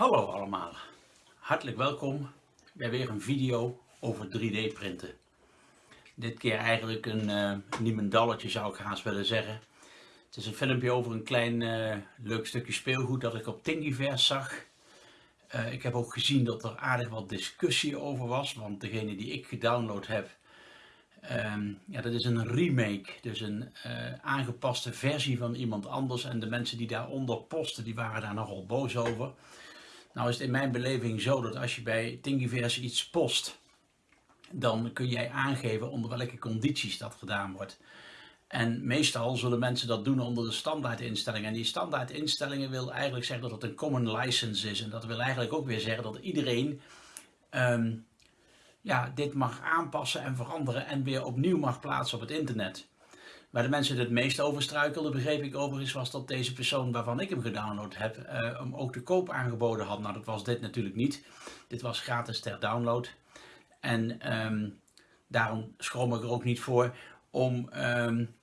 Hallo allemaal, hartelijk welkom bij weer een video over 3D printen. Dit keer eigenlijk een uh, niemendalletje zou ik haast willen zeggen. Het is een filmpje over een klein uh, leuk stukje speelgoed dat ik op Thingiverse zag. Uh, ik heb ook gezien dat er aardig wat discussie over was, want degene die ik gedownload heb, um, ja, dat is een remake, dus een aangepaste versie van iemand anders. En de mensen die daaronder posten, die waren daar nogal boos over. Nou is het in mijn beleving zo dat als je bij Thingiverse iets post, dan kun jij aangeven onder welke condities dat gedaan wordt. En meestal zullen mensen dat doen onder de standaardinstellingen. En die standaardinstellingen wil eigenlijk zeggen dat het een common license is. En dat wil eigenlijk ook weer zeggen dat iedereen um, ja, dit mag aanpassen en veranderen en weer opnieuw mag plaatsen op het internet. Waar de mensen het meest over struikelden, begreep ik overigens, was dat deze persoon waarvan ik hem gedownload heb, uh, hem ook te koop aangeboden had. Nou, dat was dit natuurlijk niet. Dit was gratis ter download. En um, daarom schroom ik er ook niet voor om um,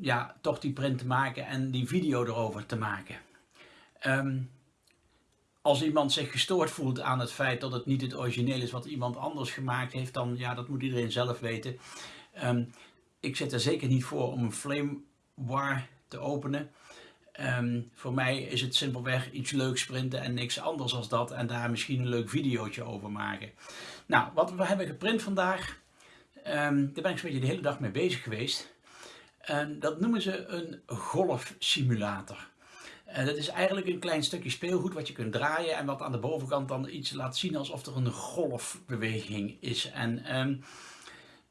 ja, toch die print te maken en die video erover te maken. Um, als iemand zich gestoord voelt aan het feit dat het niet het origineel is wat iemand anders gemaakt heeft, dan ja, dat moet iedereen zelf weten. Ik zit er zeker niet voor om een flame war te openen. Um, voor mij is het simpelweg iets leuks printen en niks anders als dat. En daar misschien een leuk videootje over maken. Nou, wat we hebben geprint vandaag. Um, daar ben ik zo'n beetje de hele dag mee bezig geweest. En dat noemen ze een golfsimulator. En dat is eigenlijk een klein stukje speelgoed wat je kunt draaien en wat aan de bovenkant dan iets laat zien alsof er een golfbeweging is. En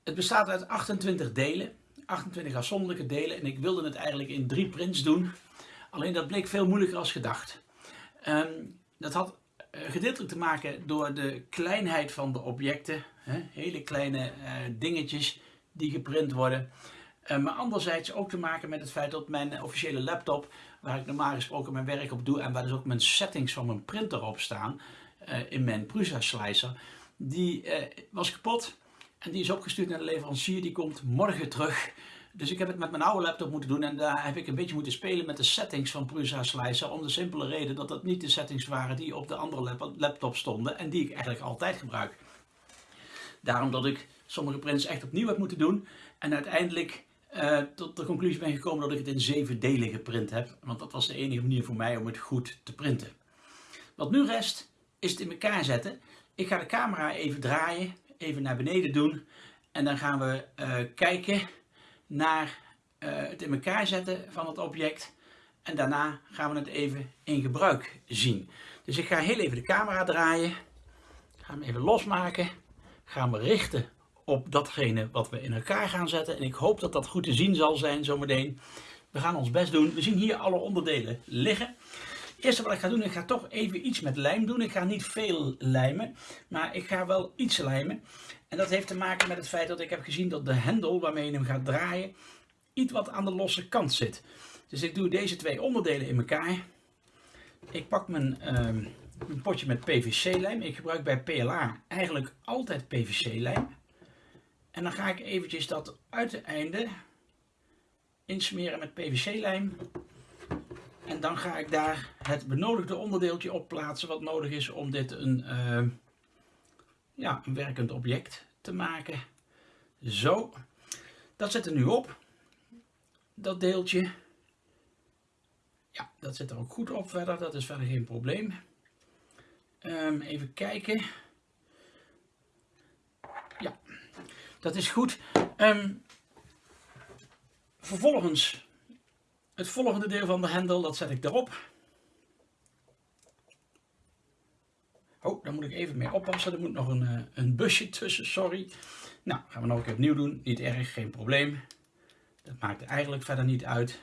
het bestaat uit 28 delen, 28 afzonderlijke delen en ik wilde het eigenlijk in drie prints doen. Alleen dat bleek veel moeilijker als gedacht. Um, dat had uh, gedeeltelijk te maken door de kleinheid van de objecten. Hè? Hele kleine uh, dingetjes die geprint worden. Uh, maar anderzijds ook te maken met het feit dat mijn officiële laptop, waar ik normaal gesproken mijn werk op doe en waar dus ook mijn settings van mijn printer op staan, in mijn Prusa Slicer, die was kapot. En die is opgestuurd naar de leverancier, die komt morgen terug. Dus ik heb het met mijn oude laptop moeten doen en daar heb ik een beetje moeten spelen met de settings van Prusa Slicer. Om de simpele reden dat dat niet de settings waren die op de andere laptop stonden en die ik eigenlijk altijd gebruik. Daarom dat ik sommige prints echt opnieuw heb moeten doen en uiteindelijk uh, tot de conclusie ben gekomen dat ik het in zeven delen geprint heb. Want dat was de enige manier voor mij om het goed te printen. Wat nu rest is het in elkaar zetten. Ik ga de camera even draaien even naar beneden doen. En dan gaan we uh, kijken naar uh, het in elkaar zetten van het object. En daarna gaan we het even in gebruik zien. Dus ik ga heel even de camera draaien. Ga hem even losmaken. Gaan we richten op datgene wat we in elkaar gaan zetten. En ik hoop dat dat goed te zien zal zijn zometeen. We gaan ons best doen. We zien hier alle onderdelen liggen. Eerste wat ik ga doen, ik ga toch even iets met lijm doen. Ik ga niet veel lijmen, maar ik ga wel iets lijmen. En dat heeft te maken met het feit dat ik heb gezien dat de hendel waarmee je hem gaat draaien, iets wat aan de losse kant zit. Dus ik doe deze twee onderdelen in elkaar. Ik pak mijn, mijn potje met PVC-lijm. Ik gebruik bij PLA eigenlijk altijd PVC-lijm. En dan ga ik eventjes dat uiteinde insmeren met PVC-lijm. En dan ga ik daar het benodigde onderdeeltje op plaatsen wat nodig is om dit een, uh, ja, een werkend object te maken. Zo, dat zit er nu op. Dat deeltje. Ja, dat zit er ook goed op verder, dat is verder geen probleem. Um, even kijken. Ja, dat is goed. Um, vervolgens het volgende deel van de hendel, dat zet ik erop. Oh, daar moet ik even mee oppassen. Er moet nog een, eh, een busje tussen, sorry. Nou, gaan we nog een keer opnieuw doen. Niet erg, geen probleem. Dat maakt eigenlijk verder niet uit.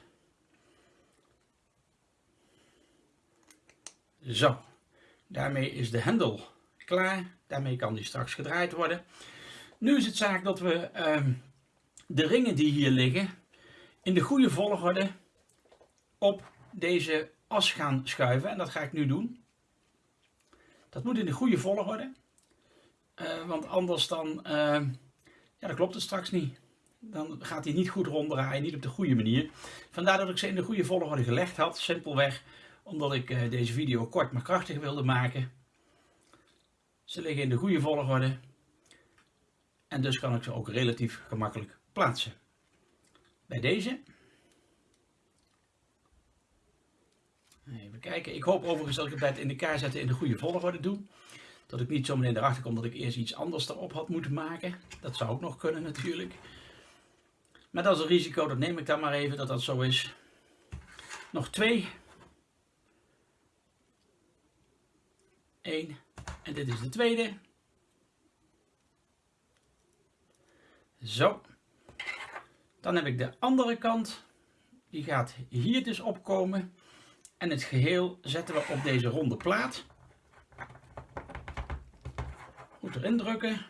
Zo, daarmee is de hendel klaar. Daarmee kan die straks gedraaid worden. Nu is het zaak dat we uh, de ringen die hier liggen in de goede volgorde op deze as gaan schuiven. En dat ga ik nu doen. Dat moet in de goede volgorde. Uh, want anders dan, uh, ja, dan klopt het straks niet. Dan gaat hij niet goed ronddraaien, niet op de goede manier. Vandaar dat ik ze in de goede volgorde gelegd had. Simpelweg omdat ik eh, deze video kort maar krachtig wilde maken. Ze liggen in de goede volgorde en dus kan ik ze ook relatief gemakkelijk plaatsen. Bij deze. Even kijken. Ik hoop overigens dat ik het bij het in elkaar zetten in de goede volgorde doe. Dat ik niet zo meteen erachter kom dat ik eerst iets anders erop had moeten maken. Dat zou ook nog kunnen natuurlijk. Maar dat is een risico, dat neem ik dan maar even dat dat zo is. Nog twee. Eén. En dit is de tweede. Zo. Dan heb ik de andere kant. Die gaat hier dus opkomen. En het geheel zetten we op deze ronde plaat. Goed erin drukken.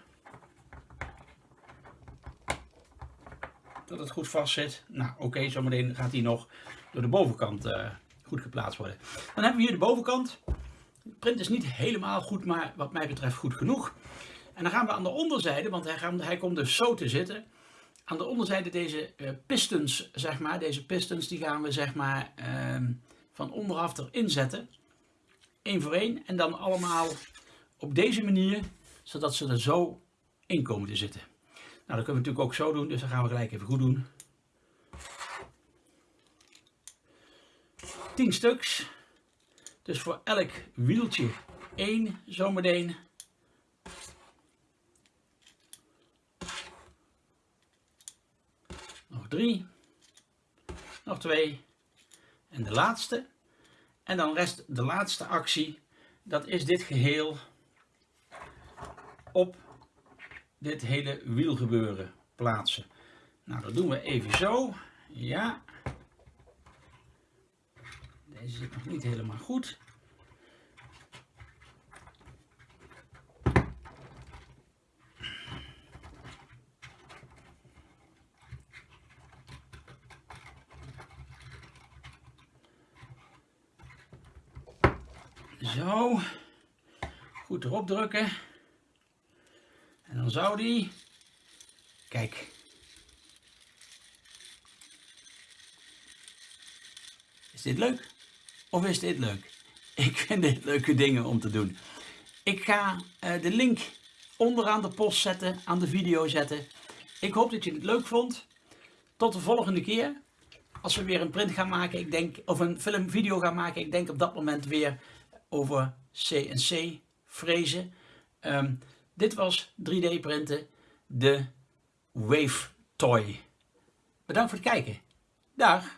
Dat het goed vast zit. Nou oké, zometeen gaat hij nog door de bovenkant uh, goed geplaatst worden. Dan hebben we hier de bovenkant. De print is niet helemaal goed, maar wat mij betreft goed genoeg. En dan gaan we aan de onderzijde, want hij, gaat, hij komt dus zo te zitten. Aan de onderzijde deze uh, pistons, zeg maar, deze pistons, die gaan we zeg maar uh, van onderaf erin zetten. Eén voor één. En dan allemaal op deze manier, zodat ze er zo in komen te zitten. Nou, dat kunnen we natuurlijk ook zo doen, dus dat gaan we gelijk even goed doen. 10 stuks. Dus voor elk wieltje één zometeen. Nog drie. Nog twee. En de laatste. En dan rest de laatste actie. Dat is dit geheel op dit hele wielgebeuren plaatsen. Nou, dat doen we even zo. Ja. Deze zit nog niet helemaal goed. Zo. Goed erop drukken. En dan zou die... Kijk. Is dit leuk? Of is dit leuk? Ik vind dit leuke dingen om te doen. Ik ga uh, de link onderaan de post zetten, aan de video zetten. Ik hoop dat je het leuk vond. Tot de volgende keer. Als we weer een print gaan maken, ik denk, of een filmvideo gaan maken, ik denk op dat moment weer over CNC frezen. Um, dit was 3D printen, de Wave Toy. Bedankt voor het kijken. Dag!